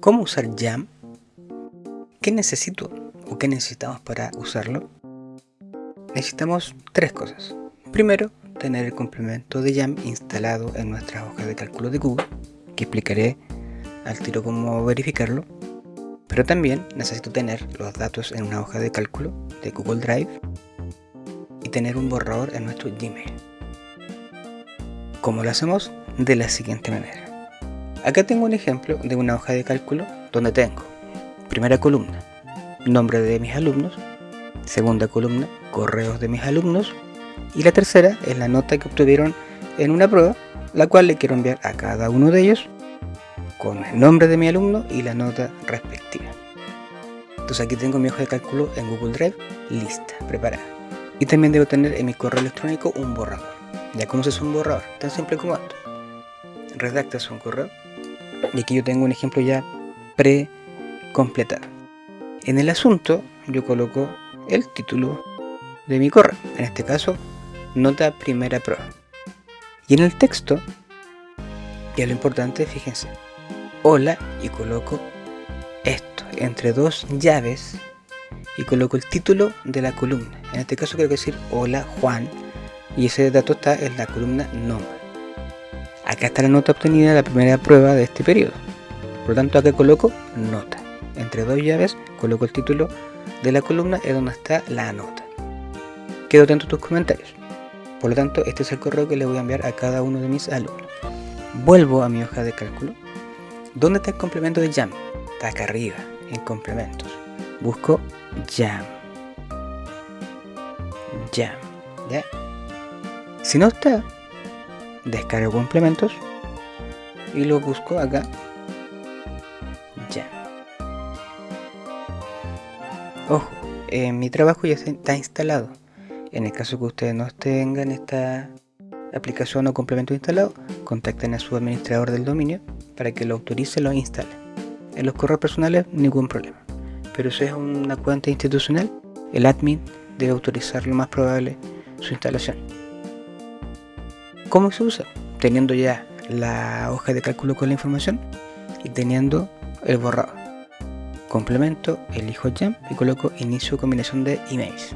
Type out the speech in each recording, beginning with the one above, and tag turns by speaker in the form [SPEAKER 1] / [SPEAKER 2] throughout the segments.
[SPEAKER 1] ¿Cómo usar Jam? ¿Qué necesito o qué necesitamos para usarlo? Necesitamos tres cosas. Primero, tener el complemento de Jam instalado en nuestra hoja de cálculo de Google, que explicaré al tiro cómo verificarlo. Pero también necesito tener los datos en una hoja de cálculo de Google Drive y tener un borrador en nuestro Gmail. ¿Cómo lo hacemos? De la siguiente manera. Acá tengo un ejemplo de una hoja de cálculo donde tengo primera columna, nombre de mis alumnos, segunda columna, correos de mis alumnos y la tercera es la nota que obtuvieron en una prueba, la cual le quiero enviar a cada uno de ellos con el nombre de mi alumno y la nota respectiva. Entonces aquí tengo mi hoja de cálculo en Google Drive lista, preparada. Y también debo tener en mi correo electrónico un borrador. Ya como se hace un borrador, tan simple como esto. Redactas un correo y aquí yo tengo un ejemplo ya pre-completado. En el asunto yo coloco el título de mi correo, en este caso nota primera prueba. Y en el texto, ya lo importante, fíjense, hola y coloco esto entre dos llaves y coloco el título de la columna. En este caso quiero decir hola Juan y ese dato está en la columna nombre. Acá está la nota obtenida de la primera prueba de este periodo. Por lo tanto acá coloco nota. Entre dos llaves coloco el título de la columna es donde está la nota. Quedo atento a tus comentarios. Por lo tanto este es el correo que le voy a enviar a cada uno de mis alumnos. Vuelvo a mi hoja de cálculo. ¿Dónde está el complemento de Jam? Está acá arriba, en complementos. Busco Jam. Jam. ¿Ya? Si no está, descargo complementos y lo busco acá. Ya. Ojo, en mi trabajo ya está instalado. En el caso que ustedes no tengan esta aplicación o complemento instalado, contacten a su administrador del dominio para que lo autorice lo instale. En los correos personales, ningún problema. Pero si es una cuenta institucional, el admin debe autorizar lo más probable su instalación. ¿Cómo se usa? Teniendo ya la hoja de cálculo con la información y teniendo el borrador. Complemento, elijo Jam y coloco inicio combinación de emails.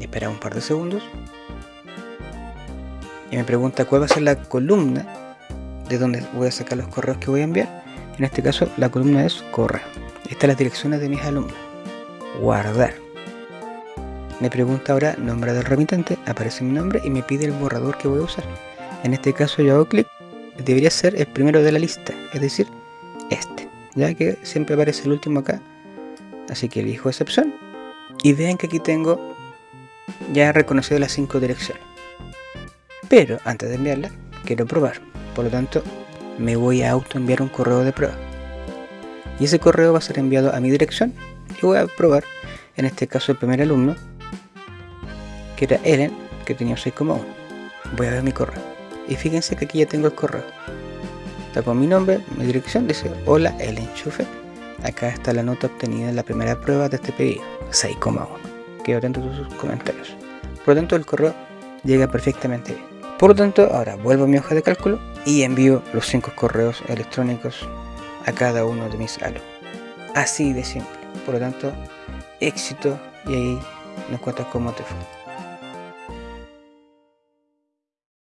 [SPEAKER 1] Espera un par de segundos. Y me pregunta cuál va a ser la columna de donde voy a sacar los correos que voy a enviar. En este caso la columna es correo. Estas las direcciones de mis alumnos. Guardar. Me pregunta ahora nombre del remitente, aparece mi nombre y me pide el borrador que voy a usar. En este caso yo hago clic, debería ser el primero de la lista, es decir, este, ya que siempre aparece el último acá. Así que elijo esa opción y vean que aquí tengo ya reconocido las cinco direcciones. Pero antes de enviarla, quiero probar. Por lo tanto, me voy a auto enviar un correo de prueba. Y ese correo va a ser enviado a mi dirección y voy a probar, en este caso el primer alumno, que era Ellen, que tenía 6,1. Voy a ver mi correo. Y fíjense que aquí ya tengo el correo. Con mi nombre, mi dirección, dice Hola Ellen Schufer. Acá está la nota obtenida en la primera prueba de este pedido, 6,1. Quedo atento a sus comentarios. Por lo tanto, el correo llega perfectamente bien. Por lo tanto, ahora vuelvo a mi hoja de cálculo y envío los 5 correos electrónicos a cada uno de mis alumnos. Así de simple. Por lo tanto, éxito y ahí nos cuentas cómo te fue.